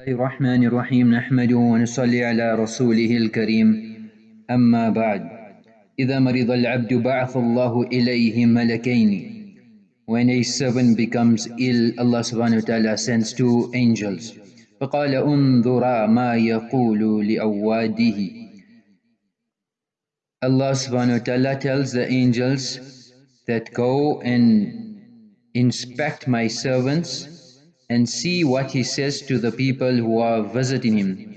الرحمن الرحيم نحمده ونصلي على رسوله الكريم أما بعد إذا مرض العبد بعث الله إليه ملكين When a servant becomes ill, Allah subhanahu wa ta'ala sends two angels. فقال انظرا ما يقول لأواده Allah subhanahu wa ta'ala tells the angels that go and inspect my servants and see what he says to the people who are visiting him.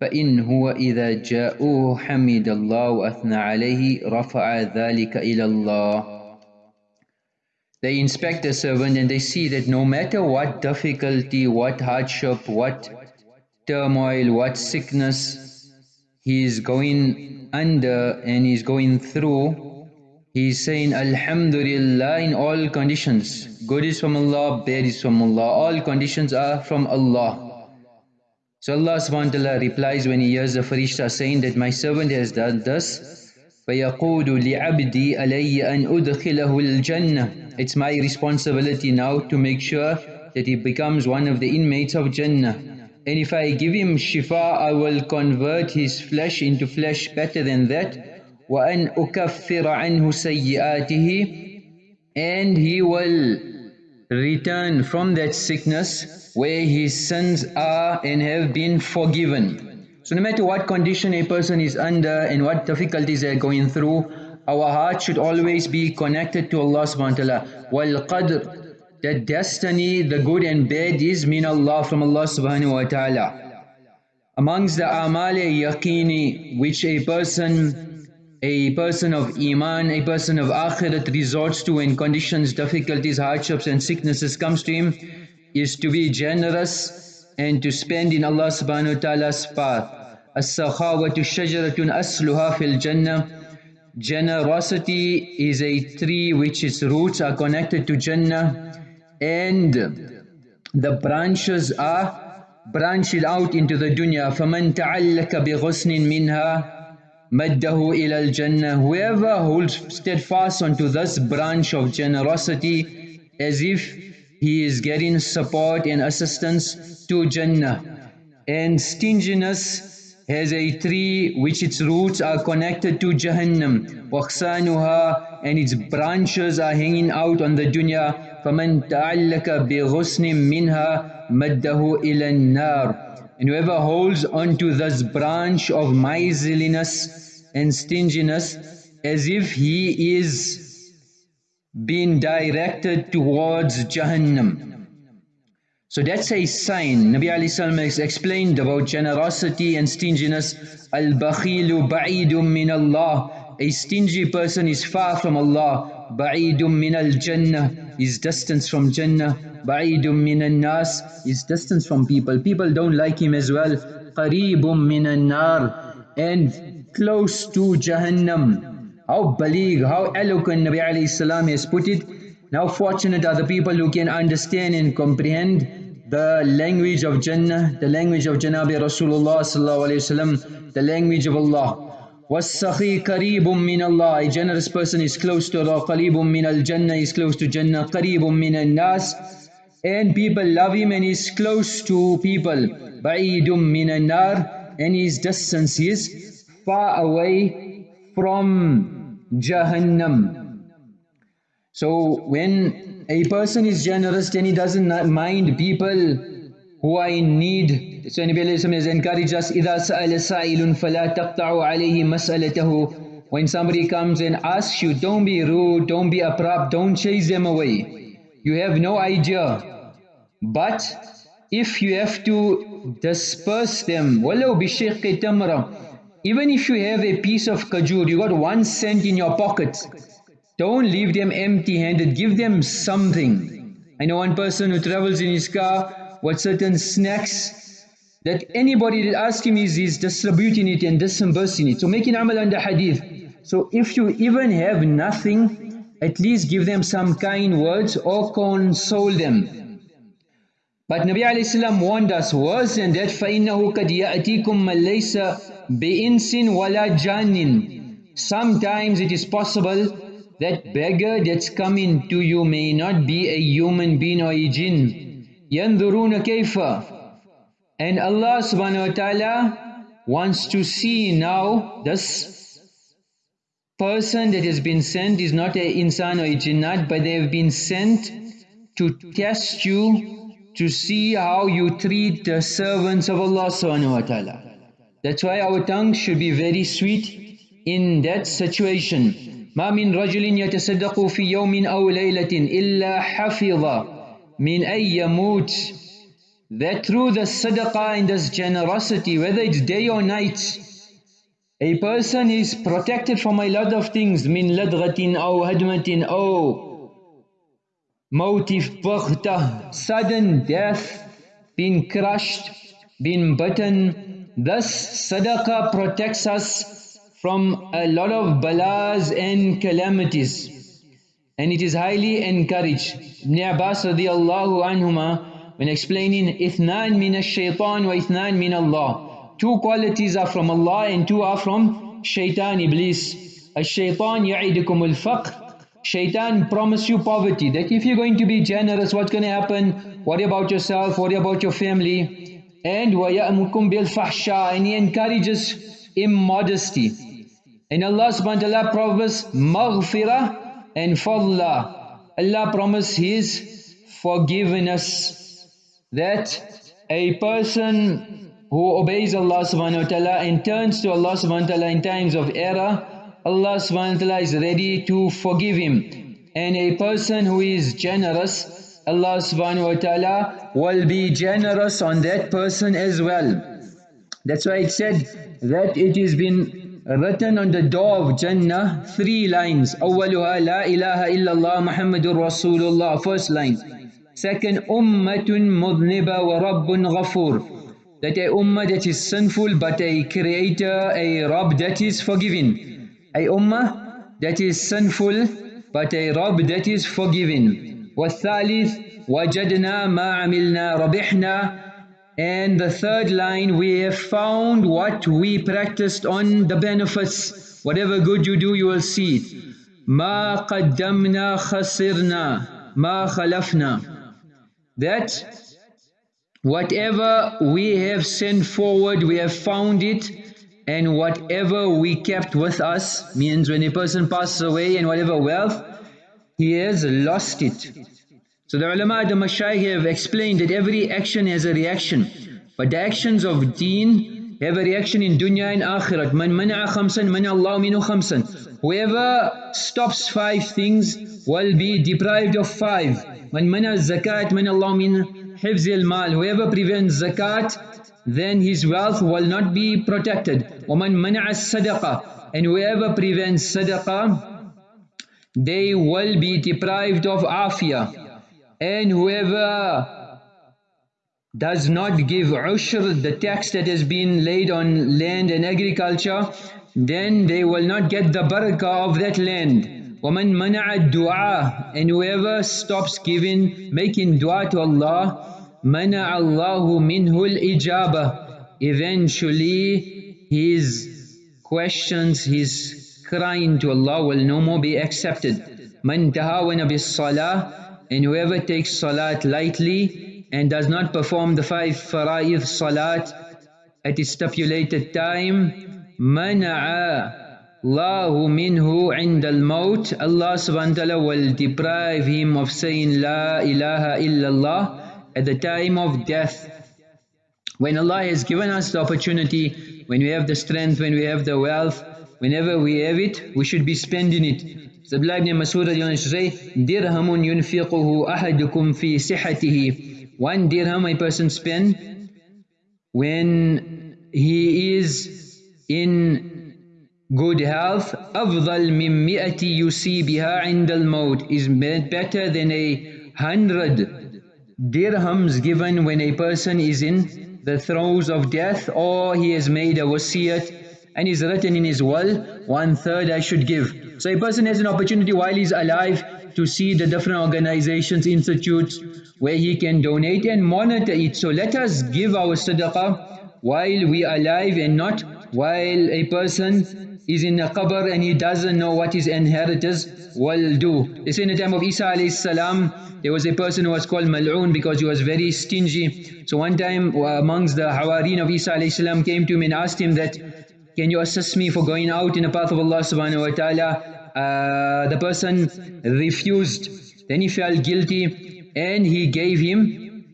فإن هو إذا جاءوه حمد الله وأثنى عليه رفع ذلك إلى الله They inspect the servant and they see that no matter what difficulty, what hardship, what turmoil, what sickness he is going under and he's going through, He's saying Alhamdulillah in all conditions. Good is from Allah, bad is from Allah. All conditions are from Allah. So Allah subhanahu replies when he hears the Farishta saying that my servant has done thus. It's my responsibility now to make sure that he becomes one of the inmates of Jannah. And if I give him shifa, I will convert his flesh into flesh better than that وأن أكفر عنه سيئاته and he will return from that sickness where his sins are and have been forgiven. So no matter what condition a person is under and what difficulties they're going through, our heart should always be connected to Allah subhanahu wa ta'ala. وَالْقَدْرِ The destiny, the good and bad is min Allah from Allah subhanahu wa ta'ala. Amongst the amal yaqini which a person a person of Iman, a person of Akhirat resorts to when conditions, difficulties, hardships and sicknesses comes to him is to be generous and to spend in Allah subhanahu wa ta'ala's path. As-sakhawatu shajaratun asluha fil jannah. Generosity is a tree which its roots are connected to Jannah and the branches are branched out into the dunya. فَمَنْ تَعَلَّكَ بِغُسْنٍ مِنْهَا maddahu ilal jannah whoever holds steadfast onto this branch of generosity as if he is getting support and assistance to jannah and stinginess has a tree which its roots are connected to jahannam waqsanuha and its branches are hanging out on the dunya ta'allaka bi ghusnin minha maddahu ila an-nar and whoever holds onto this branch of miserliness and stinginess as if he is being directed towards Jahannam. So that's a sign. Nabi Ali Sallam has explained about generosity and stinginess. Al-bakhilu ba'idum min Allah. A stingy person is far from Allah. Ba'idum min al-jannah. Is distance from Jannah. Ba'idum minan nas is distance from people. People don't like him as well. Qareebum minan nar and close to Jahannam. How baligh, how eloquent Nabi alayhi salam has put it. Now fortunate are the people who can understand and comprehend the language of Jannah, the language of Janabi Rasulullah sallallahu alayhi wasallam, the language of Allah. وَالسَّخِي قَرِيبٌ مِّنَ اللَّهِ A generous person is close to Allah. قَرِيبٌ مِّنَ الْجَنَّةِ is close to Jannah. قَرِيبٌ مِّنَ النَّاسِ and people love him and he's close to people. بَعِيدٌ مِّنَ النَّارِ and his distance is far away from Jahannam. So when a person is generous then he doesn't mind people who are in need. So Nabi Alayhi has encouraged us, إِذَا سَأَلَ سَائِلٌ فَلَا تَقْطَعُ عَلَيْهِ مَسْأَلَتَهُ When somebody comes and asks you, don't be rude, don't be abrupt, don't chase them away. You have no idea but if you have to disperse them, walau bishiqqi tamra, even if you have a piece of kajur, you got one cent in your pocket, don't leave them empty-handed, give them something. I know one person who travels in his car with certain snacks that anybody that asks him is he's distributing it and disbursing it. So making amal under hadith. So if you even have nothing, at least give them some kind words or console them. But Nabi alayhi salam warned us worse than that فَإِنَّهُ قَدْ يَأْتِيكُمْ مَنْ لَيْسَ بِإِنْسٍ وَلَا جَانٍ Sometimes it is possible that beggar that's coming to you may not be a human being or a jinn. يَنْظُرُونَ كَيْفَ And Allah subhanahu wa ta'ala wants to see now this person that has been sent is not a insan or a jinnat, but they have been sent to test you to see how you treat the servants of Allah subhanahu wa ta'ala. That's why our tongue should be very sweet in that situation. ما من رجل يتصدق في يوم أو ليلة إلا حفظ من أن يموت that through the sadaqah and this generosity, whether it's day or night, a person is protected from a lot of things. Min ladghatin aw hadmatin aw mawtif baghtah, sudden death, being crushed, being bitten. Thus sadaqah protects us from a lot of balas and calamities. And it is highly encouraged. Ibn Abbas radiallahu anhumah when explaining, Ithnan min ash-shaytan wa ithnan min Allah. Two qualities are from Allah and two are from shaitan, iblis. Ash-shaytan ya'idukum al-faqr. Shaitan promise you poverty. That if you're going to be generous, what's going to happen? Worry about yourself, worry about your family. And وَيَأْمُكُمْ بِالْفَحْشَى And He encourages immodesty. And Allah subhanahu wa ta'ala promised maghfirah and fadla. Allah promised His forgiveness. That a person who obeys Allah subhanahu wa ta'ala and turns to Allah subhanahu wa ta'ala in times of error, Allah subhanahu wa ta'ala is ready to forgive him. And a person who is generous, Allah subhanahu wa ta'ala will be generous on that person as well. That's why it said that it has been written on the door of Jannah three lines أولها لا إله إلا الله محمد رسول الله first line Second أمة مذنبة ورب غفور that a ummah that is sinful but a creator a Rabb that is forgiving a ummah that is sinful but a Rabb that is forgiving والثالث وجدنا ما عملنا ربحنا and the third line, we have found what we practiced on the benefits. Whatever good you do, you will see it. ما قدمنا خسرنا ما خلفنا That whatever we have sent forward, we have found it and whatever we kept with us means when a person passes away and whatever wealth, he has lost it. So the ulama, the mashayikh have explained that every action has a reaction. But the actions of deen have a reaction in dunya and akhirat. Man mana'a khamsan, man Allah minu khamsan. Whoever stops five things will be deprived of five. Man mana'a zakat, man Allah min hifzil mal. Whoever prevents zakat, then his wealth will not be protected. وَمَنْ مَنَعَ الصَّدَقَةِ And whoever prevents sadaqah, they will be deprived of afiyah and whoever does not give ushr, the tax that has been laid on land and agriculture, then they will not get the barakah of that land. وَمَنْ مَنَعَ الدُّعَاء And whoever stops giving, making dua to Allah, مَنَعَ اللَّهُ مِنْهُ الْإِجَابَةِ Eventually, his questions, his crying to Allah will no more be accepted. مَنْ تَهَاوَنَ بِالصَّلَاةِ and whoever takes salat lightly and does not perform the five fara'id salat at its stipulated time, mana'a Allahu minhu عند الموت Allah subhanahu wa ta'ala will deprive him of saying La ilaha illallah at the time of death. When Allah has given us the opportunity, when we have the strength, when we have the wealth, whenever we have it, we should be spending it. So Abdullah ibn Masud say, Dirhamun yunfiquhu ahadukum fi sihatihi. One dirham a person spend when he is in good health. أفضل من مئة يصيبها عند الموت is better than a hundred dirhams given when a person is in the throes of death or he has made a wasiyat and is written in his will, one third I should give. So a person has an opportunity while he's alive to see the different organizations, institutes where he can donate and monitor it. So let us give our sadaqah while we are alive and not while a person is in a qabr and he doesn't know what his inheritors will do. They say in the time of Isa alayhi salam, there was a person who was called Mal'un because he was very stingy. So one time uh, amongst the Hawareen of Isa alayhi salam came to him and asked him that, can you assist me for going out in the path of Allah subhanahu wa ta'ala? Uh, the person refused. Then he felt guilty and he gave him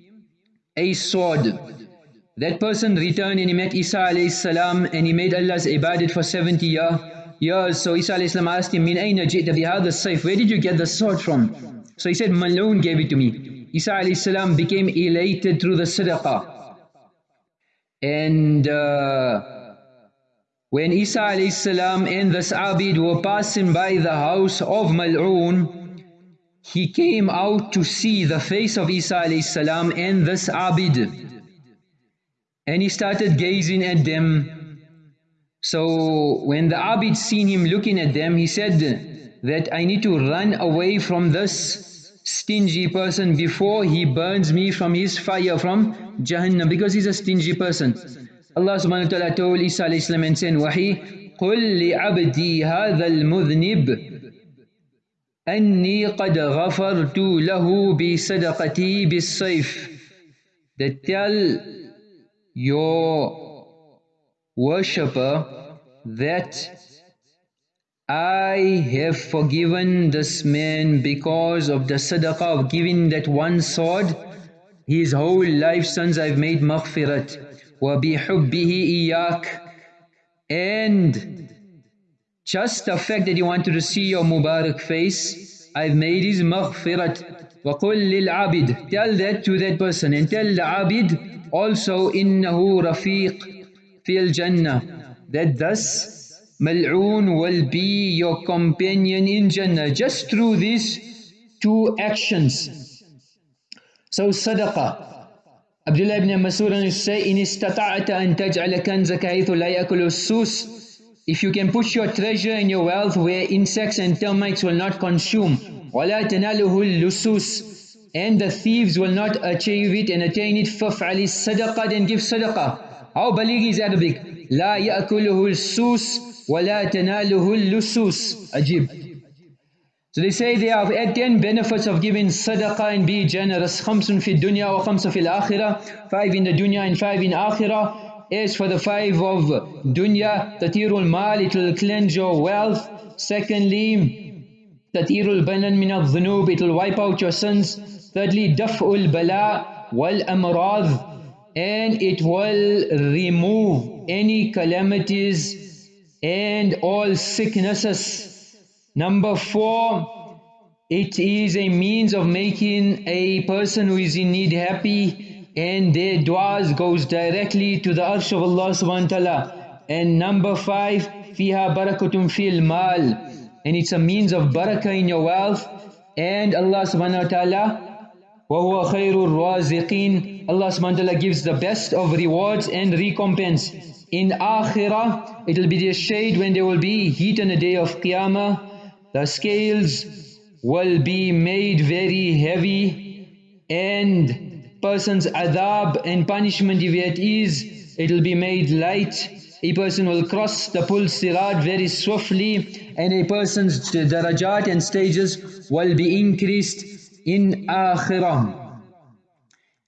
a sword. That person returned and he met Isa alayhi salam and he made Allah's ibadat for 70 years. years. So Isa alayhi salam asked him, Min ayna jita bihadha sayf? Where did you get the sword from? So he said, Mal'un gave it to me. Isa alayhi became elated through the sadaqah. And uh, when Isa alayhi and the Abid were passing by the house of Mal'un, he came out to see the face of Isa alayhi and this Abid. And he started gazing at them. So when the Abid seen him looking at them, he said that I need to run away from this stingy person before he burns me from his fire from Jahannam because he's a stingy person. Wa ta'ala told Isa alayhi salam and said Wahi, قُلْ لِعَبْدِي هَذَا الْمُذْنِبِ أني قد غفرت له بصدقتي بالسيف that tell your worshipper that I have forgiven this man because of the sadaqah of giving that one sword. His whole life sons I've made maghfirat. وَبِحُبِّهِ إِيَّاكَ. And just the fact that he wanted to see your Mubarak face, I've made his maghfirat. وَقُلْ لِلْعَبِدِ. Tell that to that person and tell the abid also إِنَّهُ رَفِيق فِي الْجَنَّةِ. That thus Mal'un will be your companion in Jannah. Just through these two actions. So sadaqah, Abdullah ibn Mas'ud say, إن استطعت أن تجعل كنزك حيث لا يأكل السوس If you can put your treasure and your wealth where insects and termites will not consume ولا تناله اللصوص and the thieves will not achieve it and attain it فافعل الصدقة then give sadaqah. How baligh is Arabic? لا يأكله السوس وَلَا تَنَالُهُ اللُّسُوسِ Ajib. So they say there are 10 benefits of giving sadaqah and be generous. Khamsun fi dunya wa khamsun akhirah. Five in the dunya and five in akhirah. As for the five of dunya, tatirul mal, it will cleanse your wealth. Secondly, tatirul banan min al-dhunub, it will wipe out your sins. Thirdly, daf'ul bala wal amrad, and it will remove any calamities and all sicknesses. Number four, it is a means of making a person who is in need happy and their du'as goes directly to the arsh of Allah subhanahu wa ta'ala. And number five, fiha barakatun fil mal. And it's a means of barakah in your wealth. And Allah subhanahu wa ta'ala وَهُوَ خَيْرُ الرَّازِقِينَ Allah subhanahu wa ta'ala gives the best of rewards and recompense. In Akhirah, it will be the shade when there will be heat on the day of Qiyamah. The scales will be made very heavy and person's adab and punishment if it is, it will be made light. A person will cross the pul sirat very swiftly and a person's darajat and stages will be increased in Akhirah.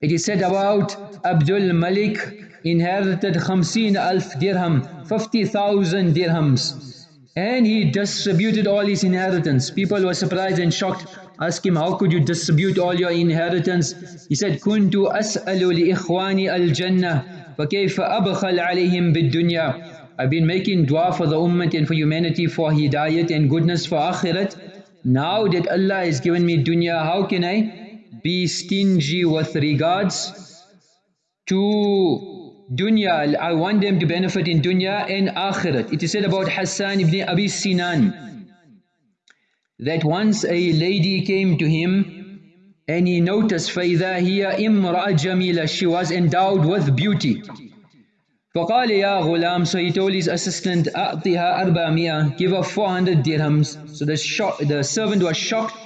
It is said about Abdul Malik inherited 50 alf dirham, 50,000 dirhams. And he distributed all his inheritance. People were surprised and shocked. Ask him, how could you distribute all your inheritance? He said, كنت أسأل لإخواني الجنة فكيف أبخل عليهم بالدنيا I've been making dua for the ummah and for humanity for hidayat and goodness for akhirat. Now that Allah has given me dunya, how can I be stingy with regards to dunya, I want them to benefit in dunya and akhirat. It is said about Hassan ibn Abi Sinan that once a lady came to him and he noticed فَإِذَا هِيَ إِمْرَأَ جَمِيلَ She was endowed with beauty. فقال يا غلام So he told his assistant أعطيها أربعمية Give her 400 dirhams So the, shock, the servant was shocked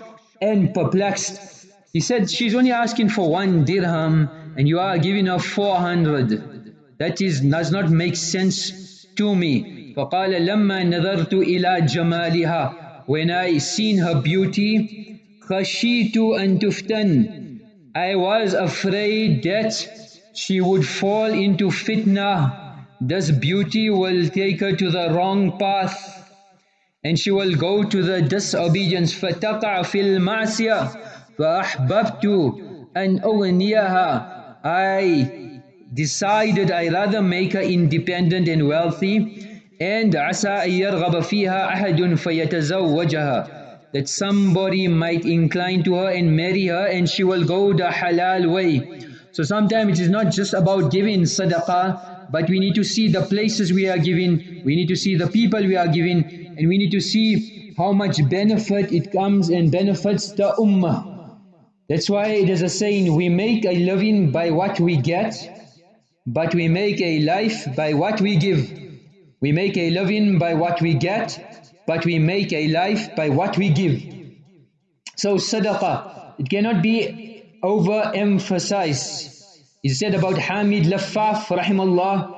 and perplexed. He said she's only asking for one dirham and you are giving her 400 that is, does not make sense to me. فقال لما نظرت إلى جمالها When I seen her beauty, خشيت أن تفتن I was afraid that she would fall into fitna. This beauty will take her to the wrong path and she will go to the disobedience فتقع في المعصية فأحببت أن أغنيها I decided I rather make her independent and wealthy and عسى أن يرغب فيها أحد فيتزوجها that somebody might incline to her and marry her and she will go the halal way. So sometimes it is not just about giving sadaqah but we need to see the places we are giving, we need to see the people we are giving and we need to see how much benefit it comes and benefits the ummah. That's why it is a saying, we make a living by what we get, but we make a life by what we give. We make a living by what we get, but we make a life by what we give. So sadaqah, it cannot be overemphasized. He said about Hamid Laffaf, rahimallah,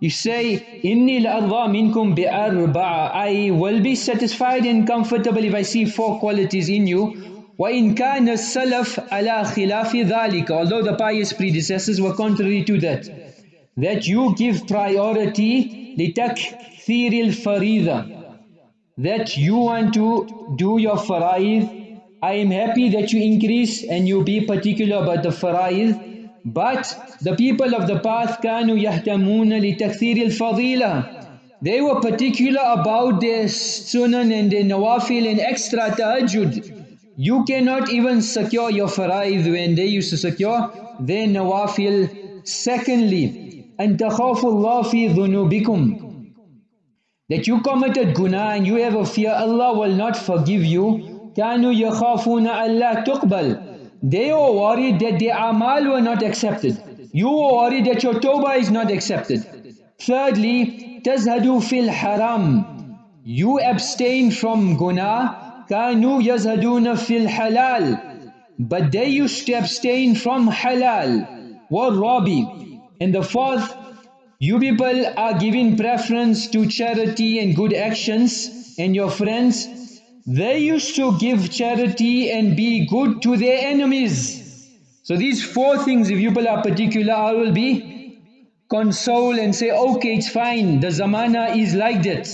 you say, Inni la'adha minkum bi'arba'a. I will be satisfied and comfortable if I see four qualities in you. وَإِن كَانَ السَّلَفْ عَلَى خِلَافِ ذَلِكَ Although the pious predecessors were contrary to that. That you give priority لِتَكْثِيرِ الْفَرِيضَ That you want to do your faraid. I am happy that you increase and you be particular about the faraid. But the people of the path كانوا يهتمون لتكثير الفضيلة They were particular about their sunan and their nawafil and extra tahajjud. You cannot even secure your faraid when they used to secure their nawafil. Secondly, and takhafullah fi dhunubikum. That you committed guna and you have a fear, Allah will not forgive you. Kanu yakhafuna Allah tuqbal. They were worried that their amal were not accepted. You were worried that your tawbah is not accepted. Thirdly, tazhadu fil haram. You abstain from guna. Kanu yazhaduna fil halal. But they used to abstain from halal. War and the fourth, you people are giving preference to charity and good actions and your friends they used to give charity and be good to their enemies. So these four things, if you are particular, I will be console and say, okay, it's fine, the zamana is like that.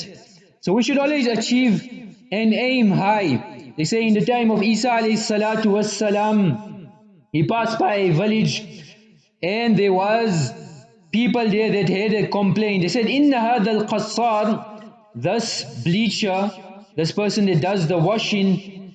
So we should always achieve and aim high. They say in the time of Isa alayhi salatu he passed by a village and there was people there that had a complaint. They said, Inna hadha al-qassar, this bleacher, this person that does the washing,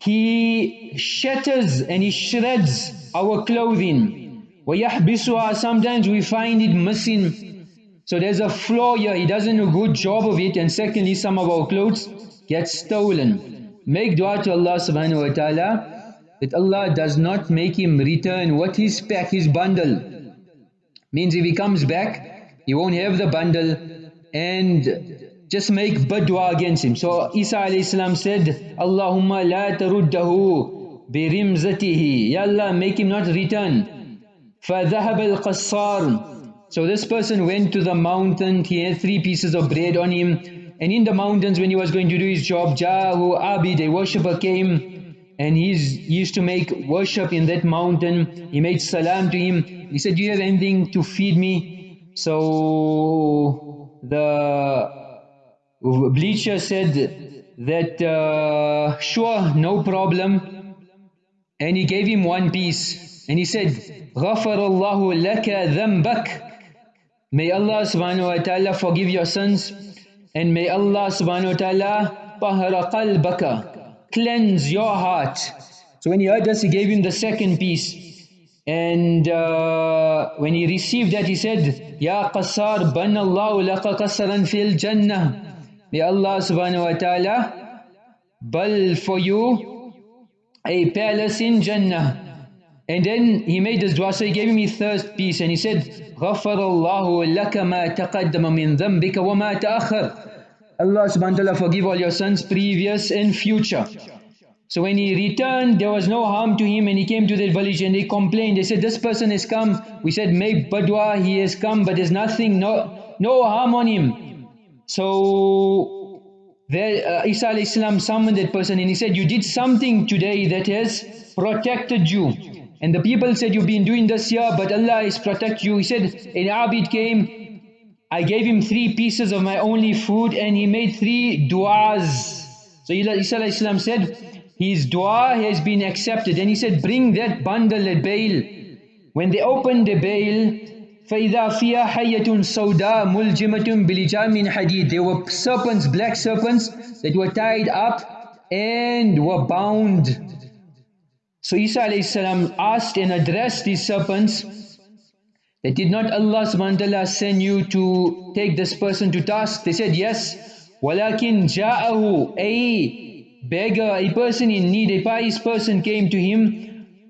he shatters and he shreds our clothing. وَيَحْبِسُهَا Sometimes we find it missing. So there's a flaw here, he doesn't do a good job of it and secondly some of our clothes get stolen. Make dua to Allah subhanahu wa ta'ala that Allah does not make him return what his pack, his bundle. Means if he comes back, he won't have the bundle and just make badwa against him. So Isa alayhi said, Allahumma la taruddahu birimzatihi. Ya Allah, make him not return. فَذَهَبَ الْقَصَّارُ So this person went to the mountain, he had three pieces of bread on him, and in the mountains when he was going to do his job, Jahu Abid, a worshipper came, and he's, he used to make worship in that mountain. He made salam to him. He said, do you have anything to feed me? So the Bleacher said that uh, sure, no problem. And he gave him one piece. And he said, غَفَرَ اللَّهُ لَكَ ذَنْبَكَ May Allah subhanahu wa ta'ala forgive your sins. And may Allah subhanahu wa ta'ala طَهَرَ قَلْبَكَ Cleanse your heart. So when he heard this, he gave him the second piece. And uh, when he received that, he said, Ya qassar, banna Allahu laka qassaran fil jannah. May Allah subhanahu wa ta'ala build for you a palace in Jannah. And then he made this dua, so he gave me third piece and he said, غَفَرَ اللَّهُ لَكَ مَا تَقَدَّمَ مِن ذَنْبِكَ وَمَا تَأَخَرَ Allah subhanahu wa ta'ala forgive all your sins, previous and future. So when he returned, there was no harm to him and he came to that village and they complained. They said, this person has come. We said, make badwa, he has come, but there's nothing, no, no harm on him. So there, uh, Isa salam summoned that person and he said, You did something today that has protected you. And the people said, You've been doing this here, but Allah has protected you. He said, An Abid came, I gave him three pieces of my only food and he made three du'as. So Isa alayhi salam said, His dua has been accepted. And he said, Bring that bundle at bail. When they opened the bail, فإذا فيها حية سوداء ملجمة بلجام من حديد There were serpents, black serpents that were tied up and were bound. So Isa salam asked and addressed these serpents that did not Allah subhanahu wa ta'ala send you to take this person to task? They said yes. ولكن جاءه a beggar, a person in need, a pious person came to him,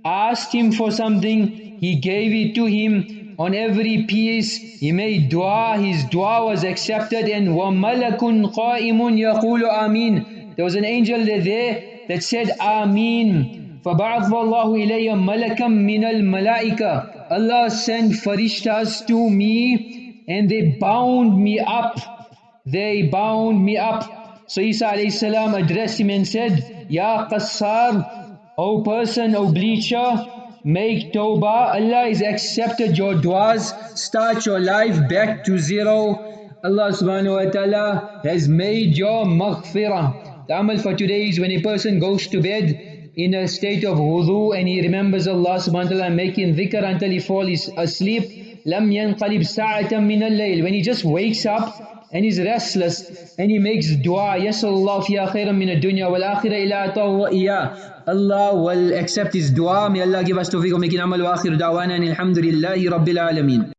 asked him for something, he gave it to him, on every piece he made dua his dua was accepted and وَمَلَكٌ قَائِمٌ يَقُولُ آمين there was an angel there that said Ameen فَبَعَثَ اللَّهُ إِلَيَّ مَلَكًا مِنَ الْمَلَائِكَةِ Allah sent farishtas to me and they bound me up they bound me up so Isa alayhi salam addressed him and said Ya Qassar O person, O bleacher Make tawbah. Allah has accepted your du'as. Start your life back to zero. Allah subhanahu wa ta'ala has made your maghfirah. The amal for today is when a person goes to bed in a state of wudu and he remembers Allah subhanahu wa ta'ala making dhikr until he falls asleep. لم ينقلب ساعة من الليل. When he just wakes up and he's restless and he makes dua يسأل الله فيها خيرا من الدنيا والآخرة إلى أعطاه إياه Allah will accept his dua may Allah give us tawfiq ومكين عمل وآخر دعوانا الحمد لله رب العالمين